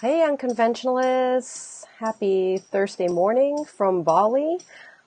Hey, unconventionalists. Happy Thursday morning from Bali.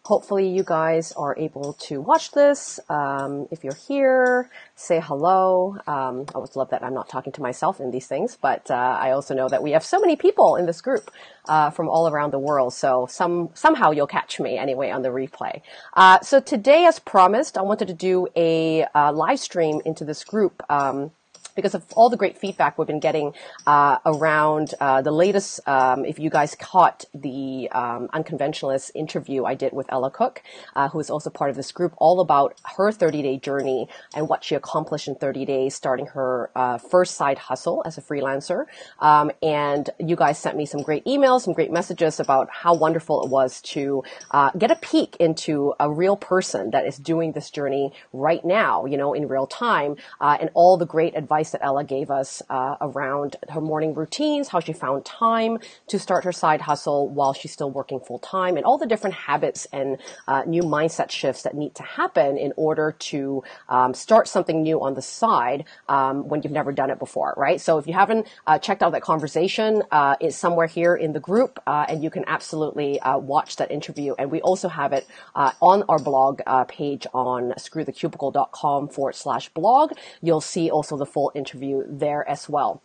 Hopefully you guys are able to watch this. Um, if you're here, say hello. Um, I always love that I'm not talking to myself in these things, but uh, I also know that we have so many people in this group uh, from all around the world. So some somehow you'll catch me anyway on the replay. Uh, so today, as promised, I wanted to do a uh, live stream into this group. Um, because of all the great feedback we've been getting uh, around uh, the latest. Um, if you guys caught the um, unconventionalist interview I did with Ella Cook, uh, who is also part of this group, all about her 30 day journey and what she accomplished in 30 days, starting her uh, first side hustle as a freelancer. Um, and you guys sent me some great emails, some great messages about how wonderful it was to uh, get a peek into a real person that is doing this journey right now, you know, in real time, uh, and all the great advice advice that Ella gave us uh, around her morning routines, how she found time to start her side hustle while she's still working full time, and all the different habits and uh, new mindset shifts that need to happen in order to um, start something new on the side um, when you've never done it before, right? So if you haven't uh, checked out that conversation, uh, it's somewhere here in the group, uh, and you can absolutely uh, watch that interview. And we also have it on our blog page on screwthecubicle.com forward slash blog. You'll see also the full interview there as well.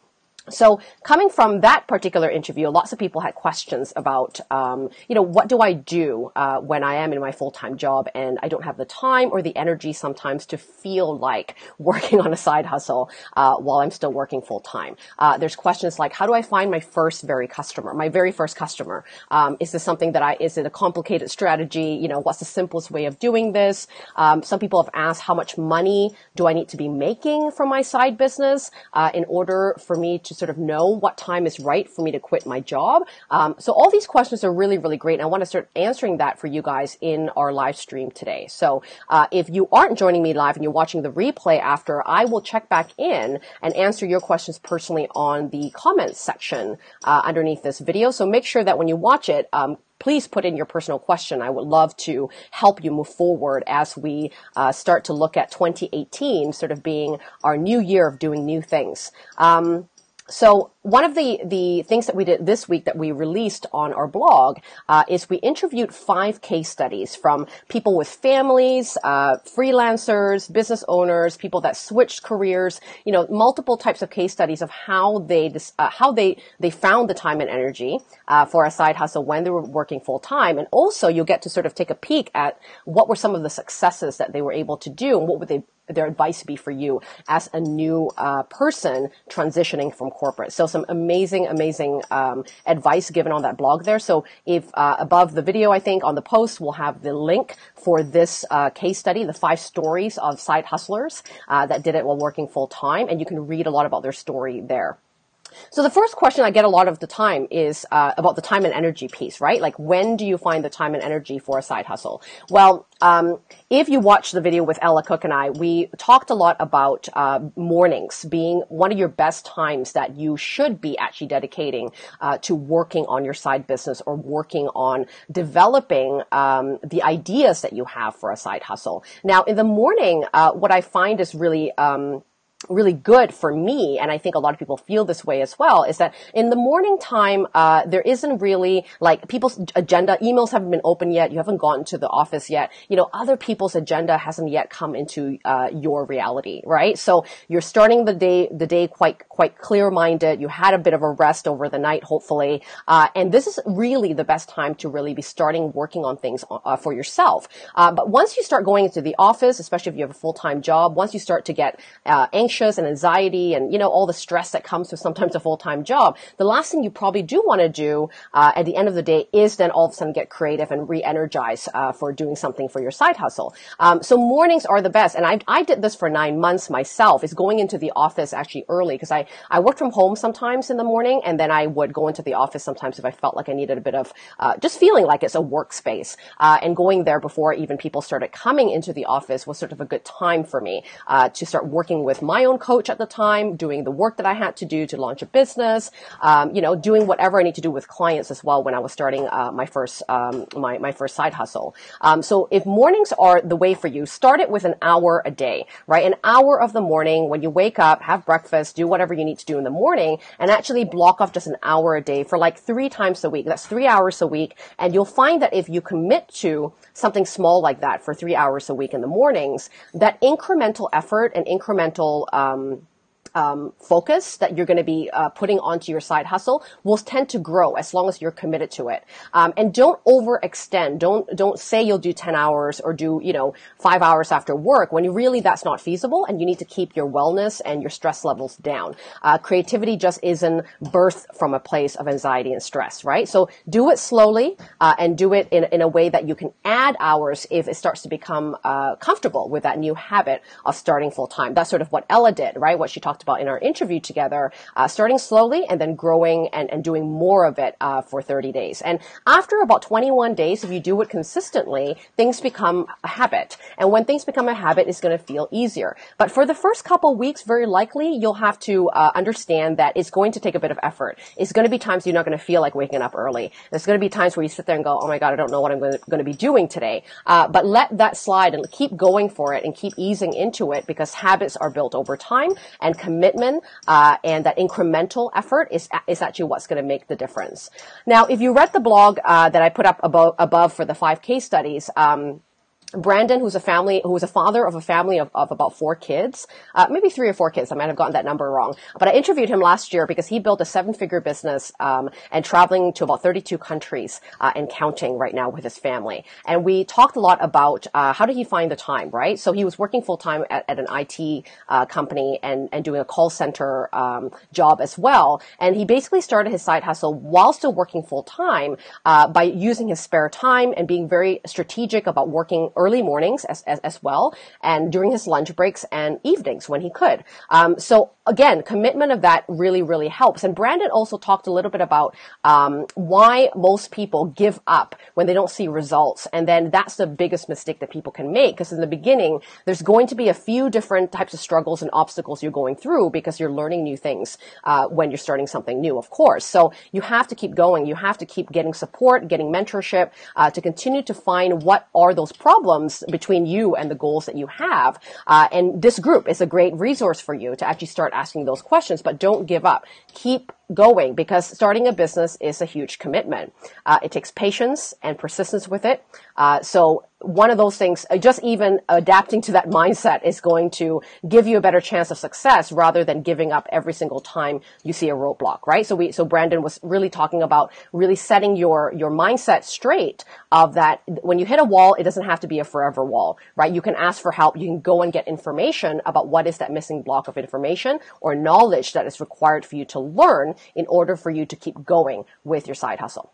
So coming from that particular interview, lots of people had questions about, um, you know, what do I do uh, when I am in my full time job and I don't have the time or the energy sometimes to feel like working on a side hustle uh, while I'm still working full time. Uh, there's questions like, how do I find my first very customer, my very first customer? Um, is this something that I? Is it a complicated strategy? You know, what's the simplest way of doing this? Um, some people have asked, how much money do I need to be making from my side business uh, in order for me to sort of know what time is right for me to quit my job. Um, so all these questions are really, really great. And I want to start answering that for you guys in our live stream today. So uh, if you aren't joining me live and you're watching the replay after, I will check back in and answer your questions personally on the comments section uh, underneath this video. So make sure that when you watch it, um, please put in your personal question. I would love to help you move forward as we uh, start to look at 2018 sort of being our new year of doing new things. Um, so one of the, the things that we did this week that we released on our blog uh, is we interviewed five case studies from people with families, uh, freelancers, business owners, people that switched careers. You know, multiple types of case studies of how they uh, how they they found the time and energy uh, for a side hustle when they were working full time, and also you'll get to sort of take a peek at what were some of the successes that they were able to do and what were they their advice be for you as a new uh, person transitioning from corporate. So some amazing, amazing um, advice given on that blog there. So if uh, above the video, I think on the post, we'll have the link for this uh, case study, the five stories of side hustlers uh, that did it while working full time, and you can read a lot about their story there. So the first question I get a lot of the time is uh, about the time and energy piece, right? Like when do you find the time and energy for a side hustle? Well, um, if you watch the video with Ella Cook and I, we talked a lot about uh, mornings being one of your best times that you should be actually dedicating uh, to working on your side business or working on developing um, the ideas that you have for a side hustle. Now, in the morning, uh, what I find is really um, really good for me, and I think a lot of people feel this way as well, is that in the morning time, uh, there isn't really like people's agenda. Emails haven't been open yet. You haven't gone to the office yet. You know, other people's agenda hasn't yet come into uh, your reality, right? So you're starting the day the day quite quite clear minded. You had a bit of a rest over the night, hopefully, uh, and this is really the best time to really be starting working on things uh, for yourself. Uh, but once you start going into the office, especially if you have a full time job, once you start to get uh, anxious anxious and anxiety and, you know, all the stress that comes with sometimes a full-time job, the last thing you probably do want to do uh, at the end of the day is then all of a sudden get creative and re-energize uh, for doing something for your side hustle. Um, so mornings are the best. And I, I did this for nine months myself, is going into the office actually early because I, I worked from home sometimes in the morning and then I would go into the office sometimes if I felt like I needed a bit of uh, just feeling like it's a workspace. Uh, and going there before even people started coming into the office was sort of a good time for me uh, to start working with my my own coach at the time, doing the work that I had to do to launch a business, um, you know, doing whatever I need to do with clients as well when I was starting uh, my first um, my my first side hustle. Um, so if mornings are the way for you, start it with an hour a day, right? An hour of the morning when you wake up, have breakfast, do whatever you need to do in the morning, and actually block off just an hour a day for like three times a week. That's three hours a week, and you'll find that if you commit to something small like that for three hours a week in the mornings, that incremental effort and incremental um, um, focus that you're going to be uh, putting onto your side hustle will tend to grow as long as you're committed to it. Um, and don't overextend. Don't don't say you'll do 10 hours or do you know five hours after work when you really that's not feasible. And you need to keep your wellness and your stress levels down. Uh, creativity just isn't birthed from a place of anxiety and stress, right? So do it slowly uh, and do it in in a way that you can add hours if it starts to become uh, comfortable with that new habit of starting full time. That's sort of what Ella did, right? What she talked about in our interview together, uh, starting slowly and then growing and, and doing more of it uh, for 30 days. And after about 21 days, if you do it consistently, things become a habit. And when things become a habit, it's going to feel easier. But for the first couple weeks, very likely you'll have to uh, understand that it's going to take a bit of effort. It's going to be times you're not going to feel like waking up early. There's going to be times where you sit there and go, "Oh my god, I don't know what I'm going to, be doing today." Uh, but let that slide and keep going for it and keep easing into it because habits are built over time and commitment uh, and that incremental effort is is actually what's going to make the difference. Now, if you read the blog uh, that I put up above, above for the five case studies. Um, Brandon, who's a family, who was a father of a family of, of about four kids, uh, maybe three or four kids. I might have gotten that number wrong. But I interviewed him last year because he built a seven-figure business um, and traveling to about 32 countries uh, and counting right now with his family. And we talked a lot about uh, how did he find the time, right? So he was working full time at, at, an IT uh, company and and doing a call center um, job as well. And he basically started his side hustle while still working full time uh, by using his spare time and being very strategic about working early mornings as, as, as well and during his lunch breaks and evenings when he could. Um, so again, commitment of that really, really helps. And Brandon also talked a little bit about um, why most people give up when they don't see results. And then that's the biggest mistake that people can make because in the beginning, there's going to be a few different types of struggles and obstacles you're going through because you're learning new things uh, when you're starting something new, of course. So you have to keep going. You have to keep getting support, getting mentorship uh, to continue to find what are those problems between you and the goals that you have. Uh, and this group is a great resource for you to actually start asking those questions, but don't give up. Keep going because starting a business is a huge commitment. Uh, it takes patience and persistence with it. Uh, so one of those things, uh, just even adapting to that mindset is going to give you a better chance of success rather than giving up every single time you see a roadblock, right? So we, so Brandon was really talking about really setting your, your mindset straight of that when you hit a wall, it doesn't have to be a forever wall, right? You can ask for help. You can go and get information about what is that missing block of information or knowledge that is required for you to learn in order for you to keep going with your side hustle.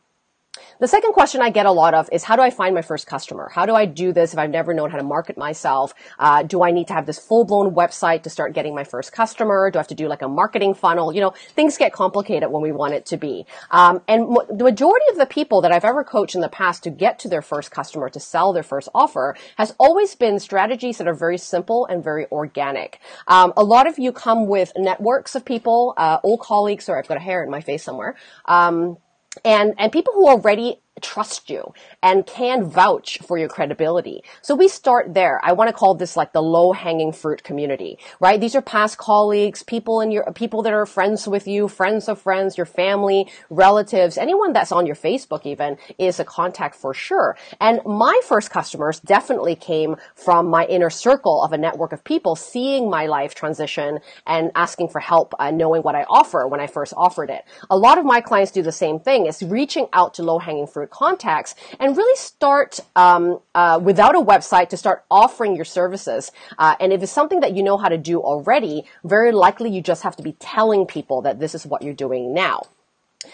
The second question I get a lot of is how do I find my first customer? How do I do this if I've never known how to market myself? Uh, do I need to have this full blown website to start getting my first customer? Do I have to do like a marketing funnel? You know, things get complicated when we want it to be. Um, and the majority of the people that I've ever coached in the past to get to their first customer, to sell their first offer, has always been strategies that are very simple and very organic. Um, a lot of you come with networks of people, uh, old colleagues, or I've got a hair in my face somewhere. Um, and and people who already trust you and can vouch for your credibility. So we start there. I want to call this like the low hanging fruit community, right? These are past colleagues, people in your, people that are friends with you, friends of friends, your family, relatives, anyone that's on your Facebook even is a contact for sure. And my first customers definitely came from my inner circle of a network of people seeing my life transition and asking for help and knowing what I offer when I first offered it. A lot of my clients do the same thing. It's reaching out to low hanging fruit contacts and really start um, uh, without a website to start offering your services. Uh, and if it's something that you know how to do already, very likely you just have to be telling people that this is what you're doing now.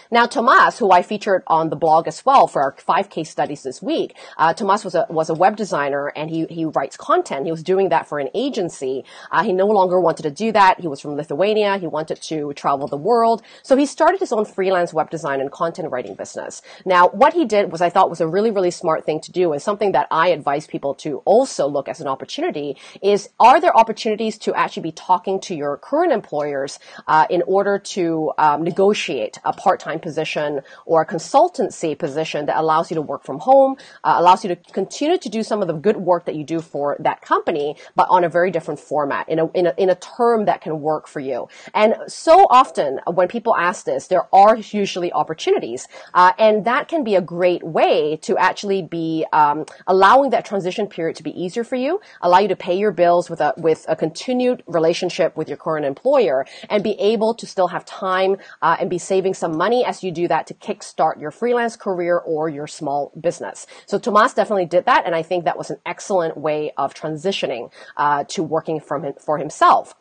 Now, Tomas, who I featured on the blog as well for our five case studies this week, uh, Tomas was a was a web designer and he he writes content. He was doing that for an agency. Uh, he no longer wanted to do that. He was from Lithuania. He wanted to travel the world, so he started his own freelance web design and content writing business. Now, what he did was I thought was a really really smart thing to do and something that I advise people to also look as an opportunity is are there opportunities to actually be talking to your current employers uh, in order to um, negotiate a part part-time position or a consultancy position that allows you to work from home, uh, allows you to continue to do some of the good work that you do for that company, but on a very different format, in a, in a, in a term that can work for you. And so often when people ask this, there are usually opportunities, uh, and that can be a great way to actually be um, allowing that transition period to be easier for you, allow you to pay your bills with a with a continued relationship with your current employer, and be able to still have time uh, and be saving some money money as you do that to kickstart your freelance career or your small business. So Tomas definitely did that, and I think that was an excellent way of transitioning uh, to working from for himself.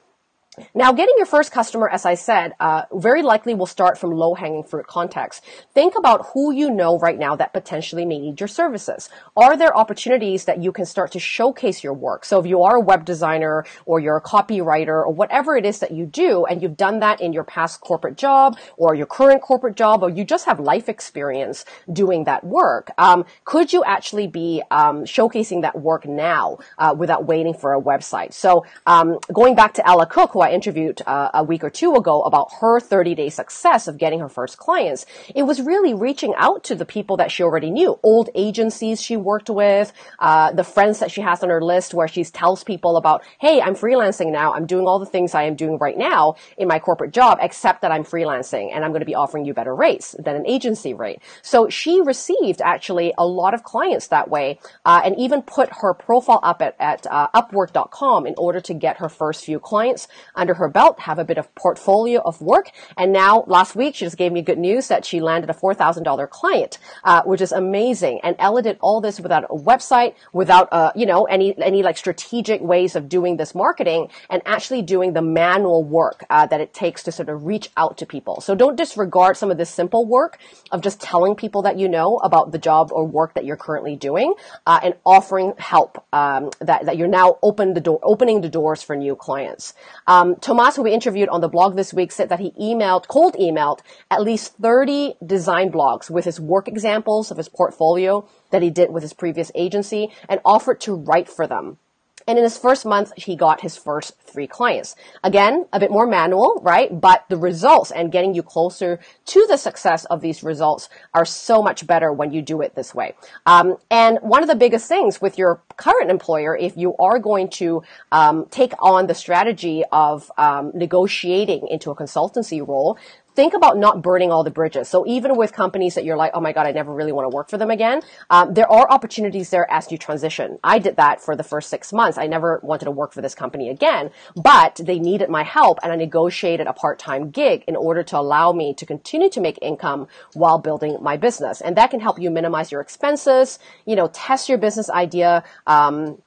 Now, getting your first customer, as I said, uh, very likely will start from low-hanging fruit contacts. Think about who you know right now that potentially may need your services. Are there opportunities that you can start to showcase your work? So if you are a web designer or you're a copywriter or whatever it is that you do, and you've done that in your past corporate job or your current corporate job, or you just have life experience doing that work, um, could you actually be um, showcasing that work now uh, without waiting for a website? So um, going back to Ella Cook, who I interviewed uh, a week or two ago about her 30 day success of getting her first clients, it was really reaching out to the people that she already knew, old agencies she worked with, uh, the friends that she has on her list where she tells people about, hey, I'm freelancing now. I'm doing all the things I am doing right now in my corporate job, except that I'm freelancing and I'm going to be offering you better rates than an agency rate. So she received actually a lot of clients that way, uh, and even put her profile up at, at uh, Upwork.com in order to get her first few clients under her belt, have a bit of portfolio of work. And now last week, she just gave me good news that she landed a $4,000 client, uh, which is amazing. And Ella did all this without a website, without, uh, you know, any, any like strategic ways of doing this marketing and actually doing the manual work, uh, that it takes to sort of reach out to people. So don't disregard some of this simple work of just telling people that you know about the job or work that you're currently doing, uh, and offering help, um, that, that you're now open the door, opening the doors for new clients. Um, um, Tomas, who we interviewed on the blog this week, said that he emailed, cold emailed at least 30 design blogs with his work examples of his portfolio that he did with his previous agency and offered to write for them. And in his first month, he got his first three clients. Again, a bit more manual, right? But the results and getting you closer to the success of these results are so much better when you do it this way. Um, and one of the biggest things with your current employer, if you are going to um, take on the strategy of um, negotiating into a consultancy role, think about not burning all the bridges. So even with companies that you're like, oh my god, I never really want to work for them again, um, there are opportunities there as you transition. I did that for the first six months. I never wanted to work for this company again, but they needed my help, and I negotiated a part-time gig in order to allow me to continue to make income while building my business, and that can help you minimize your expenses. You know, test your business idea. Um,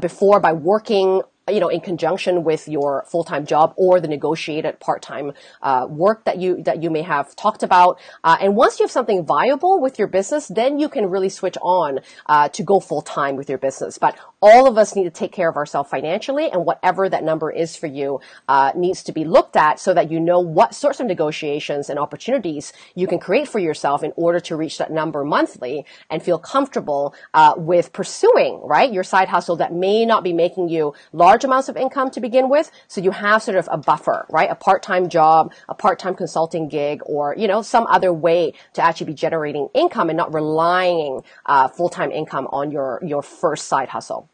before by working you know, in conjunction with your full-time job or the negotiated part-time uh, work that you that you may have talked about. Uh, and once you have something viable with your business, then you can really switch on uh, to go full-time with your business. But all of us need to take care of ourselves financially, and whatever that number is for you uh, needs to be looked at so that you know what sorts of negotiations and opportunities you can create for yourself in order to reach that number monthly and feel comfortable uh, with pursuing right your side hustle that may not be making you large large amounts of income to begin with. So you have sort of a buffer, right? A part-time job, a part-time consulting gig, or, you know, some other way to actually be generating income and not relying uh, full-time income on your, your first side hustle.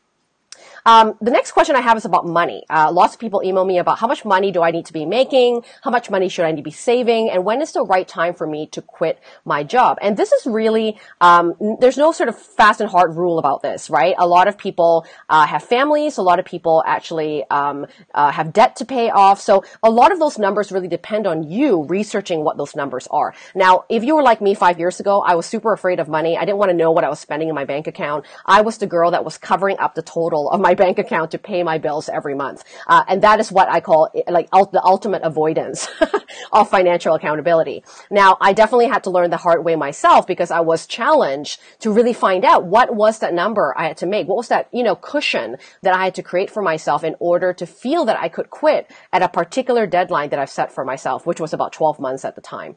Um, the next question I have is about money. Uh, lots of people email me about how much money do I need to be making, how much money should I need to be saving, and when is the right time for me to quit my job. And this is really um, there's no sort of fast and hard rule about this, right? A lot of people uh, have families, a lot of people actually um, uh, have debt to pay off. So a lot of those numbers really depend on you researching what those numbers are. Now, if you were like me five years ago, I was super afraid of money. I didn't want to know what I was spending in my bank account. I was the girl that was covering up the total of my bank account to pay my bills every month. Uh, and that is what I call like the ultimate avoidance of financial accountability. Now, I definitely had to learn the hard way myself because I was challenged to really find out what was that number I had to make. What was that, you know, cushion that I had to create for myself in order to feel that I could quit at a particular deadline that I've set for myself, which was about 12 months at the time.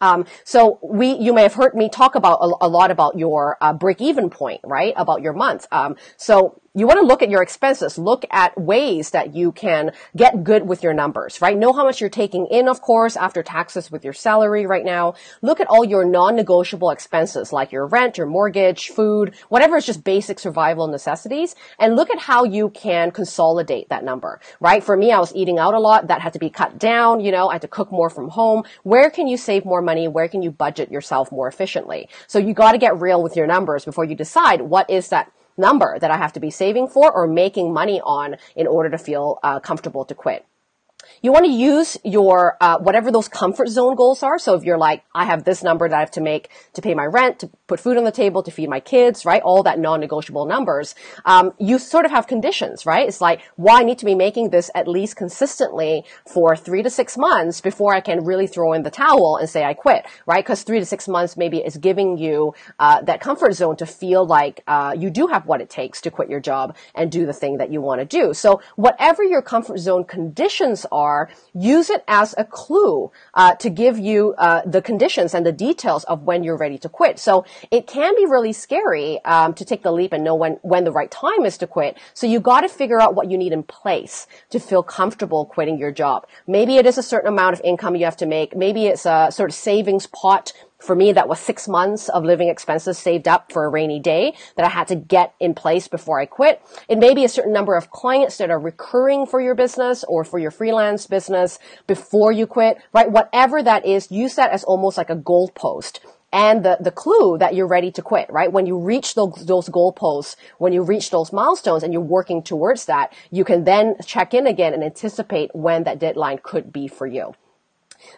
Um, so we, you may have heard me talk about a, a lot about your uh, break-even point, right? About your month. Um, so you want to look at your expenses. Look at ways that you can get good with your numbers, right? Know how much you're taking in, of course, after taxes with your salary right now. Look at all your non-negotiable expenses like your rent, your mortgage, food, whatever is just basic survival necessities and look at how you can consolidate that number, right? For me, I was eating out a lot. That had to be cut down. You know, I had to cook more from home. Where can you save more money? Where can you budget yourself more efficiently? So you got to get real with your numbers before you decide what is that number that I have to be saving for or making money on in order to feel uh, comfortable to quit. You want to use your, uh, whatever those comfort zone goals are. So if you're like, I have this number that I have to make to pay my rent, to put food on the table, to feed my kids, right? All that non-negotiable numbers. Um, you sort of have conditions, right? It's like, well, I need to be making this at least consistently for three to six months before I can really throw in the towel and say I quit, right? Because three to six months maybe is giving you, uh, that comfort zone to feel like, uh, you do have what it takes to quit your job and do the thing that you want to do. So whatever your comfort zone conditions are, are, use it as a clue uh, to give you uh, the conditions and the details of when you're ready to quit. So it can be really scary um, to take the leap and know when when the right time is to quit. So you got to figure out what you need in place to feel comfortable quitting your job. Maybe it is a certain amount of income you have to make. Maybe it's a sort of savings pot for me, that was six months of living expenses saved up for a rainy day that I had to get in place before I quit. It may be a certain number of clients that are recurring for your business or for your freelance business before you quit, right? Whatever that is, use that as almost like a goalpost and the, the clue that you're ready to quit, right? When you reach those, those goalposts, when you reach those milestones and you're working towards that, you can then check in again and anticipate when that deadline could be for you.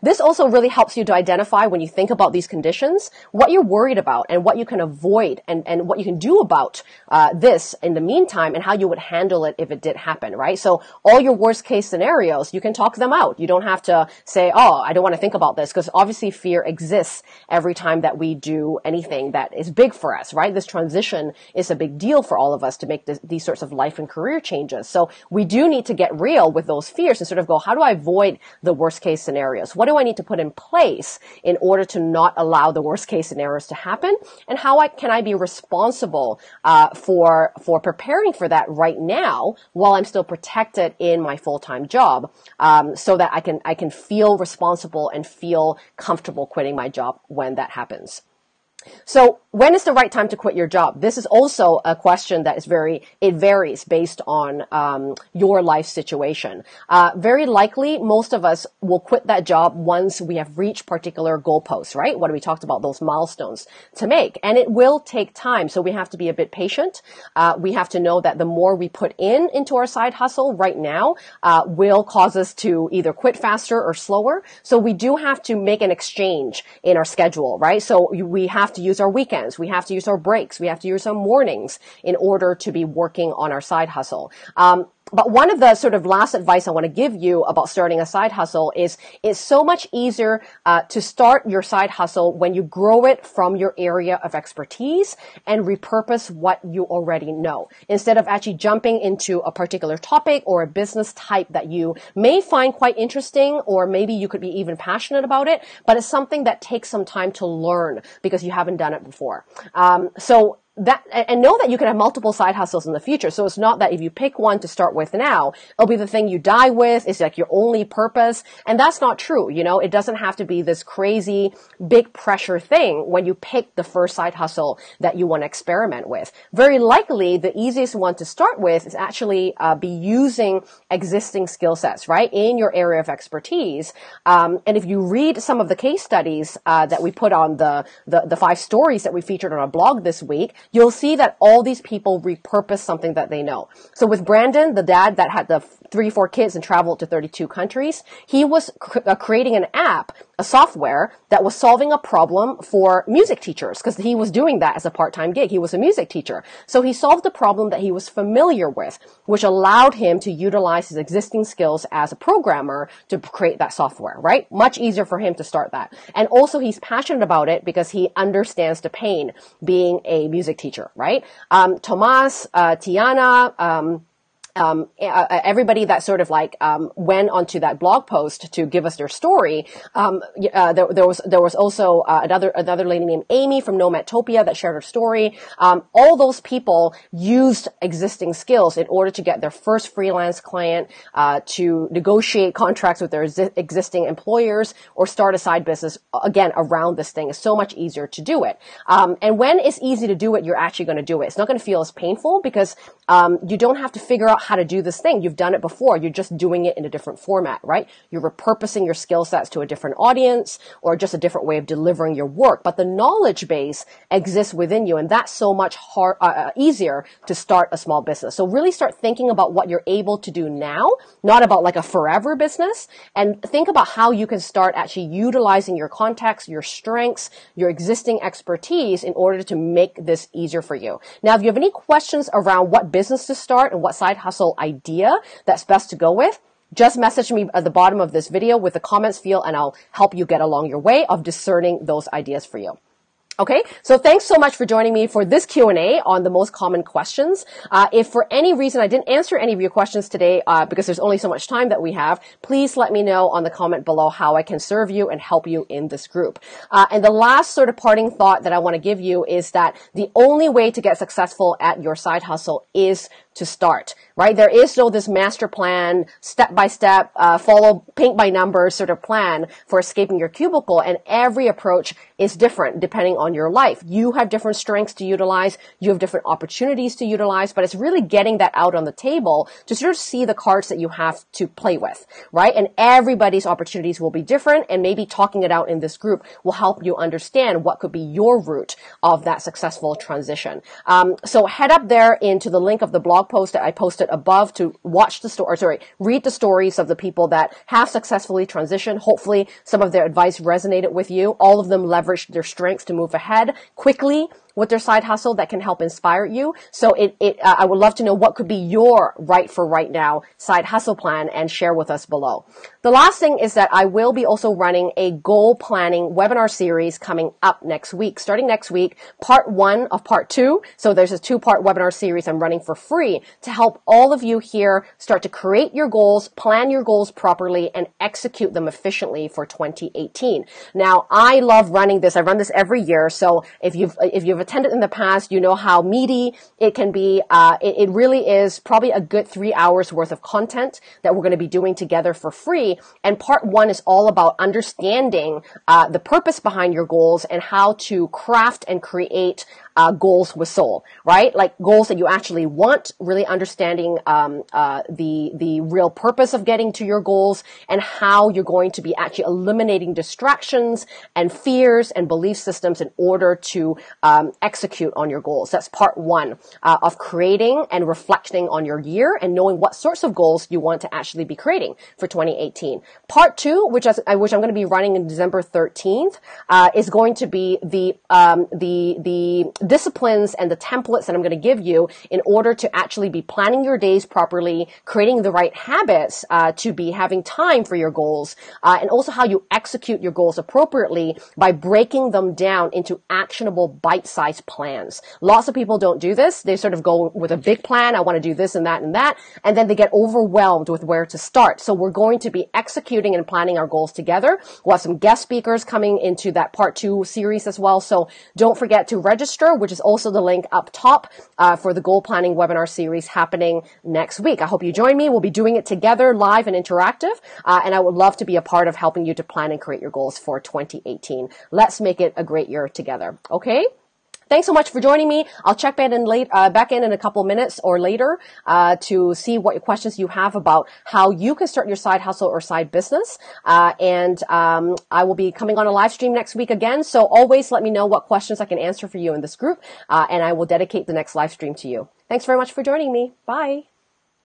This also really helps you to identify when you think about these conditions, what you're worried about and what you can avoid and, and what you can do about uh, this in the meantime and how you would handle it if it did happen, right? So all your worst case scenarios, you can talk them out. You don't have to say, oh, I don't want to think about this because obviously fear exists every time that we do anything that is big for us, right? This transition is a big deal for all of us to make this, these sorts of life and career changes. So we do need to get real with those fears and sort of go, how do I avoid the worst case scenarios? What do I need to put in place in order to not allow the worst case scenarios to happen? And how I, can I be responsible uh, for for preparing for that right now while I'm still protected in my full time job, um, so that I can I can feel responsible and feel comfortable quitting my job when that happens. So when is the right time to quit your job? This is also a question that is very, it varies based on um, your life situation. Uh, very likely, most of us will quit that job once we have reached particular goalposts, right? What we talked about, those milestones to make. And it will take time. So we have to be a bit patient. Uh, we have to know that the more we put in into our side hustle right now uh, will cause us to either quit faster or slower. So we do have to make an exchange in our schedule, right? So we have have to use our weekends. We have to use our breaks. We have to use our mornings in order to be working on our side hustle. Um, but one of the sort of last advice I want to give you about starting a side hustle is it's so much easier uh, to start your side hustle when you grow it from your area of expertise and repurpose what you already know instead of actually jumping into a particular topic or a business type that you may find quite interesting or maybe you could be even passionate about it, but it's something that takes some time to learn because you haven't done it before. Um, so that and know that you can have multiple side hustles in the future. So it's not that if you pick one to start with now, it'll be the thing you die with. It's like your only purpose. And that's not true. You know, it doesn't have to be this crazy big pressure thing when you pick the first side hustle that you want to experiment with. Very likely the easiest one to start with is actually uh, be using existing skill sets, right? In your area of expertise. Um, and if you read some of the case studies uh, that we put on the, the the five stories that we featured on our blog this week, you'll see that all these people repurpose something that they know. So with Brandon, the dad that had the three, four kids and traveled to 32 countries. He was cr- uh, creating an app, a software that was solving a problem for music teachers because he was doing that as a part-time gig. He was a music teacher. So he solved a problem that he was familiar with, which allowed him to utilize his existing skills as a programmer to create that software, right? Much easier for him to start that. And also he's passionate about it because he understands the pain being a music teacher, right? Um, Tomas, uh, Tiana, um, um, everybody that sort of like um, went onto that blog post to give us their story. Um, uh, there, there, was there was also uh, another another lady named Amy from Nomadtopia that shared her story. Um, all those people used existing skills in order to get their first freelance client, uh, to negotiate contracts with their existing employers, or start a side business. Again, around this thing is so much easier to do it. Um, and when it's easy to do it, you're actually going to do it. It's not going to feel as painful because um, you don't have to figure out how to do this thing. You've done it before. You're just doing it in a different format, right? You're repurposing your skill sets to a different audience or just a different way of delivering your work. But the knowledge base exists within you, and that's so much hard, uh, uh, easier to start a small business. So really start thinking about what you're able to do now, not about like a forever business, and think about how you can start actually utilizing your contacts, your strengths, your existing expertise in order to make this easier for you. Now, if you have any questions around what business to start and what side hustle idea that's best to go with, just message me at the bottom of this video with the comments field and I'll help you get along your way of discerning those ideas for you. Okay, so thanks so much for joining me for this Q&A on the most common questions. Uh, if for any reason I didn't answer any of your questions today, uh, because there's only so much time that we have, please let me know on the comment below how I can serve you and help you in this group. Uh, and the last sort of parting thought that I want to give you is that the only way to get successful at your side hustle is to start, right? There is no this master plan, step by step, uh, follow paint by numbers sort of plan for escaping your cubicle. And every approach is different depending on your life. You have different strengths to utilize. You have different opportunities to utilize, but it's really getting that out on the table to sort of see the cards that you have to play with, right? And everybody's opportunities will be different and maybe talking it out in this group will help you understand what could be your route of that successful transition. Um, so head up there into the link of the blog blog post that I posted above to watch the story, sorry, read the stories of the people that have successfully transitioned. Hopefully some of their advice resonated with you. All of them leveraged their strengths to move ahead quickly with their side hustle that can help inspire you. So it, it uh, I would love to know what could be your right for right now side hustle plan and share with us below. The last thing is that I will be also running a goal planning webinar series coming up next week. Starting next week, part one of part two. So there's a two part webinar series I'm running for free to help all of you here start to create your goals, plan your goals properly, and execute them efficiently for 2018. Now, I love running this. I run this every year. So if you've, if you've attended in the past, you know how meaty it can be. Uh, it, it really is probably a good three hours worth of content that we're going to be doing together for free. And part one is all about understanding uh, the purpose behind your goals and how to craft and create uh, goals with soul, right? Like goals that you actually want, really understanding um, uh, the the real purpose of getting to your goals and how you're going to be actually eliminating distractions and fears and belief systems in order to um, execute on your goals. That's part one uh, of creating and reflecting on your year and knowing what sorts of goals you want to actually be creating for 2018. Part two, which I, which I'm going to be running in December 13th, uh, is going to be the um, the the disciplines and the templates that I'm going to give you in order to actually be planning your days properly, creating the right habits uh, to be having time for your goals, uh, and also how you execute your goals appropriately by breaking them down into actionable bite-sized plans. Lots of people don't do this. They sort of go with a big plan. I want to do this and that and that, and then they get overwhelmed with where to start. So we're going to be executing and planning our goals together. We'll have some guest speakers coming into that part two series as well. So don't forget to register which is also the link up top uh, for the goal planning webinar series happening next week. I hope you join me. We'll be doing it together, live and interactive, uh, and I would love to be a part of helping you to plan and create your goals for 2018. Let's make it a great year together. Okay? Thanks so much for joining me. I'll check back in late, uh, back in in a couple minutes or later, uh, to see what questions you have about how you can start your side hustle or side business. Uh, and, um, I will be coming on a live stream next week again. So always let me know what questions I can answer for you in this group. Uh, and I will dedicate the next live stream to you. Thanks very much for joining me. Bye.